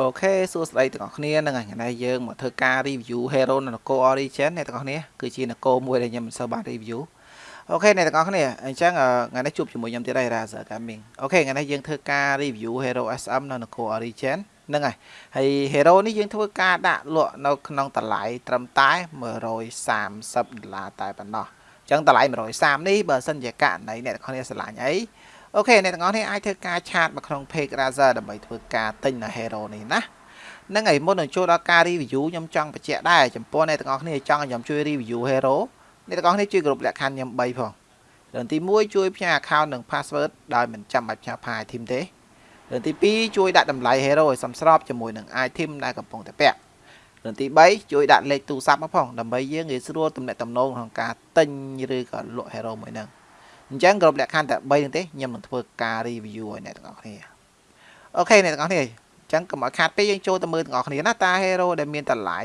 okay សួស្តីទាំងអស់គ្នានឹងថ្ងៃនេះយើងមកធ្វើការ review Hero នៅនគរ Origin អ្នកទាំងអស់គ្នាគឺជានគរមួយដែលខ្ញុំមិនសូវបាន review okay អ្នកទាំងអស់គ្នាអញ្ចឹងថ្ងៃនេះជួបជាមួយខ្ញុំទៀតហើយ Razer Gaming okay ថ្ងៃនេះយើងធ្វើការ review Hero SM នៅនគរ Origin ហ្នឹងហើយហើយ Hero នេះយើងធ្វើការដាក់លក់នៅក្នុងតម្លៃត្រឹមតែ130ដុល្លារតែប៉ុណ្ណោះអញ្ចឹងតម្លៃ130នេះបើសិនជាករណីអ្នកទាំងអស់គ្នាស្រឡាញ់អី okay អ្នកទាំងអស់នេះអាចធ្វើការ chat មកក្នុង page Razer ដើម្បីធ្វើការទិញនៅ Hero នេះណាហ្នឹងហើយមុននឹងចូលដល់ការ review ខ្ញុំចង់បញ្ជាក់ដែរចំពោះអ្នកទាំងអស់គ្នាចង់ឲ្យខ្ញុំជួយ review Hero អ្នកទាំងអស់គ្នាជួយគ្រប់លក្ខខណ្ឌខ្ញុំ3ផងរឿងទី1ជួយផ្ញើ account និង password ដោយមិនចាំបាច់ផ្ញើ file team ទេរឿងទី2ជួយដាក់តម្លៃ Hero ឲ្យសមស្របជាមួយនឹង item ដែលកំពុងតែពាក់រឿងទី3ជួយដាក់លេខទូរស័ព្ទមកផងដើម្បីយើងងាយស្រួលទំនាក់ទំនងក្នុងការទិញឬក៏លក់ Hero មួយហ្នឹង អញ្ចឹងគ្រប់លក្ខខណ្ឌតែ3ហ្នឹងទេខ្ញុំនឹងធ្វើការ review ឲ្យអ្នកទាំងអស់គ្នា okay អ្នកទាំងអស់គ្នាអញ្ចឹងកុំឲ្យខាតពេលយើងចូលទៅមើលទាំងអស់គ្នាណាតួ hero ដែលមានតម្លៃ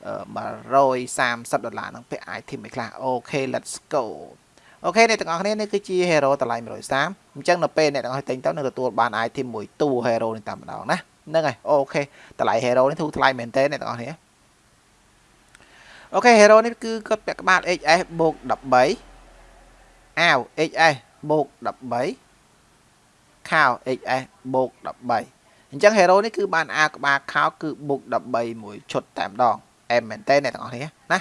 130ដុល្លារហ្នឹងពាក់ item មួយខ្លះអូខេ let's go អូខេអ្នកទាំងអស់គ្នានេះគឺជា hero តម្លៃ130អញ្ចឹងនៅពេលអ្នកទាំងអស់ទិញទៅនឹងទទួលបាន item មួយតួ hero នេះតាមម្ដងណាហ្នឹងហើយ okay តម្លៃ hero នេះធូរថ្លៃមែនតើអ្នកទាំងអស់គ្នាអូខេ hero នេះគឺគាត់ពាក់ក្បាល HS បូក13 អាវ xs បូក13ខោ xs បូក13អញ្ចឹង hero នេះគឺបាន a ក្បាលខោគឺបូក13មួយឈុតតែម្ដង m មែនទេអ្នកទាំងអស់គ្នាណា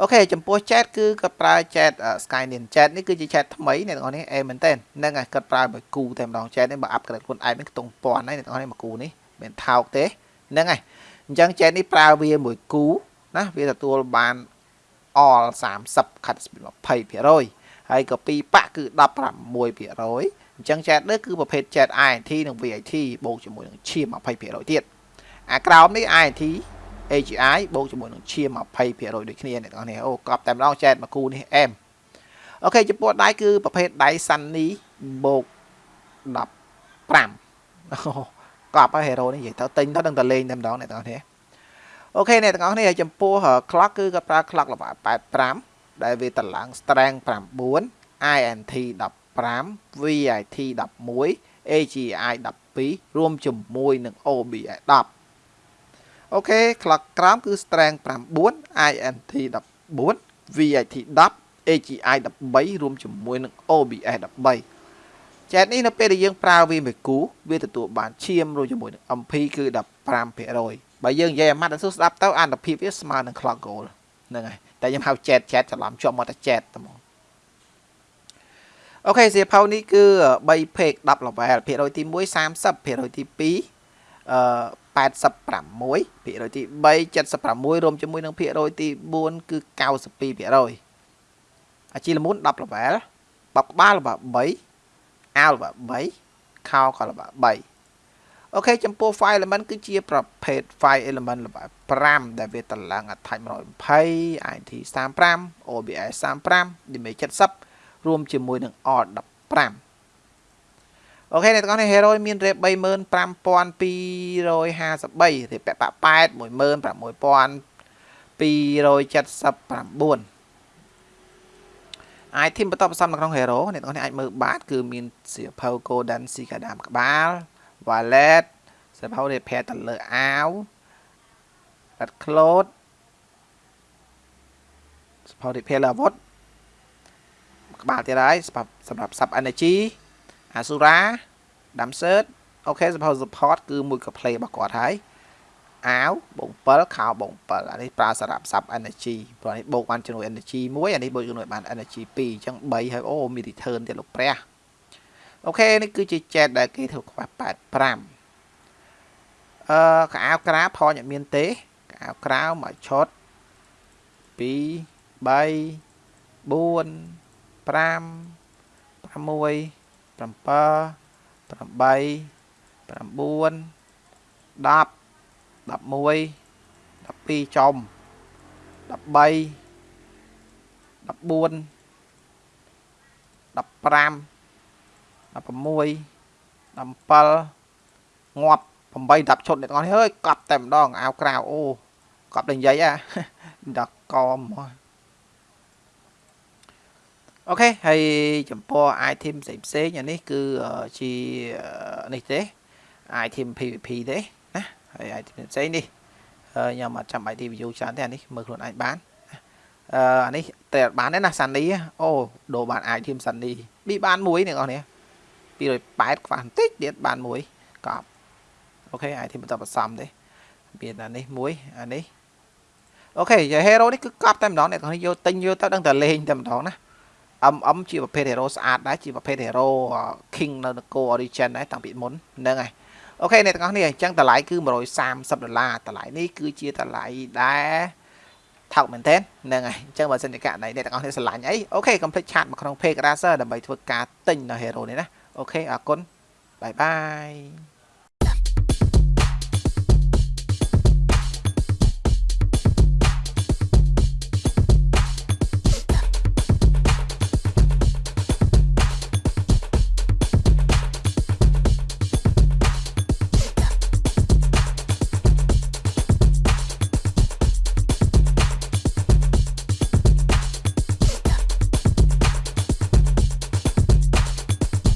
អូខេចំពោះ chat គឺគាត់ប្រើ chat sky nin chat នេះគឺជា chat ថ្មីអ្នកទាំងអស់គ្នា m មែនទេហ្នឹងហើយគាត់ប្រើមួយគូតែម្ដង chat នេះបើ upgrade ខ្លួនឯងនេះខ្ទង់ពាន់ហើយអ្នកទាំងអស់គ្នាមួយគូនេះមិនថោកទេហ្នឹងហើយអញ្ចឹង chat នេះប្រើវាមួយគូណាវាទទួលបាន all 30 cut speed 20% ហើយក៏ពីប៉ាក់គឺ16%អញ្ចឹង chat នេះគឺប្រភេទ chat INT និង VIT បូកជាមួយនឹងឈាម20%ទៀតអាក្រោមនេះ INT AGI បូកជាមួយនឹងឈាម20%ដូចគ្នាអ្នកនរអូកប់តែម្ដង chat មួយគូនេះ M អូខេចំពោះដៃគឺប្រភេទដៃសាន់នីបូក15កប់ហើយហេរ៉ូនេះនិយាយទៅទិញទៅនឹងតលេងតែម្ដងអ្នកនរអូខេអ្នកទាំងអស់គ្នាចំពោះ clock គឺគាត់ប្រើ clock លម្អ85 ដែលវាតម្លើង strength 9 INT 15 VIT 11 AGI 12រួមជាមួយនឹង OBI 10អូខេក្លឹកក្រោមគឺ strength 9 INT 14 VIT 10 AGI 13រួមជាមួយនឹង OBS 13ចែកនេះនៅពេលដែលយើងប្រើវាមួយគូវាទទួលបានឈាមរួមជាមួយនឹង MP គឺ15%បើយើងនិយាយអាម៉ាត់អសុស្ដាប់ទៅអានុភាពវាស្មើនឹង clock goal ហ្នឹងហើយតែខ្ញុំហៅ chat chat ច្រឡំជាប់មកតែ chat តែមកអូខេសៀវភៅនេះគឺ3 page 10 level ភាគរយទី1 30ភាគរយទី2អឺ86ភាគរយទី3 76រួមជាមួយនឹងភាគរយទី4គឺ92%អាជីលមូន10 level បបក្បាលរបស់3អាលរបស់3ខោក៏របស់3 អូខេចំពោះ file element គឺជាប្រភេទ file element ល្បាយ5ដែលវាតម្លើង attach 120 IT 35 OBS 35 image 70រួមជាមួយនឹង R 15អូខេអ្នកទាំងអស់នេះ hero មាន rate 35253 rate ប៉ប៉ែត16279 item បន្តបន្សំនៅក្នុង hero អ្នកទាំងអស់នេះអាចមើលបានគឺមានសៀវភៅ Golden Cicada ក្បាល wallet សៀវភៅរៀបប្រែទៅលើអាវ at cloud សៀវភៅរៀបប្រែលើអាវុធក្បាលទៀតហើយសម្រាប់ sub energy asura dam search អូខេសៀវភៅ support គឺមួយក៏ play របស់គាត់ហើយអាវបង7ខោបង7អានេះប្រើសម្រាប់ sub energy ព្រោះនេះបូកបានចំនួន energy 1អានេះបូកចំនួនបាន energy 2អញ្ចឹង3ហើយអូមាន return ទៀតលោកព្រះ អូខេនេះគឺជា chat ដែលគេធ្វើខ្វះ85អឺកៅក្រៅផងអត់មានទេកៅក្រៅមកឆុត2 3 4 5 6 7 8 9 10 11 12ចំ13 14 15 16 17ងាប់8 10ឈុតអ្នកទាំងអស់នេះអើយកប់តែម្ដងអាវក្រៅអូកប់តែនិយាយអាដល់កមអូខេហើយចំពោះ item ផ្សេងផ្សេងអានេះគឺជានេះទេ item PVP ទេណាហហើយ item ផ្សេងនេះខ្ញុំអត់ចាំបាច់ review ច្រើនទេអានេះមើលខ្លួនឯងបានអឺអានេះតែអត់បានទេណាសានីអូដូរបាន item សានីប៊ីបានមួយអ្នកនរ នេះ280ខ្វះបន្តិចទៀតបានមួយកប់អូខេ item បន្តបន្សំទេមានអានេះមួយអានេះអូខេយាយ hero នេះគឺកប់តែម្ដងអ្នកនរយកទិញយកទៅដឹងតែលេងតែម្ដងណា MM ជាប្រភេទ hero ស្អាតដែរជាប្រភេទ hero king នៅនគរ origin ដែរតាំងពីមុនហ្នឹងហើយ okay អ្នកទាំងអស់នេះអញ្ចឹងតម្លៃគឺ130ដុល្លារតម្លៃនេះគឺជាតម្លៃដែលថោកមែនទែនហ្នឹងហើយអញ្ចឹងបើសិនជាករណីអ្នកទាំងអស់នេះស្រឡាញ់អី okay កុំភ្លេច chat មកក្នុង page Razer ដើម្បីធ្វើការទិញនៅ hero នេះណា okay អរគុណ bye bye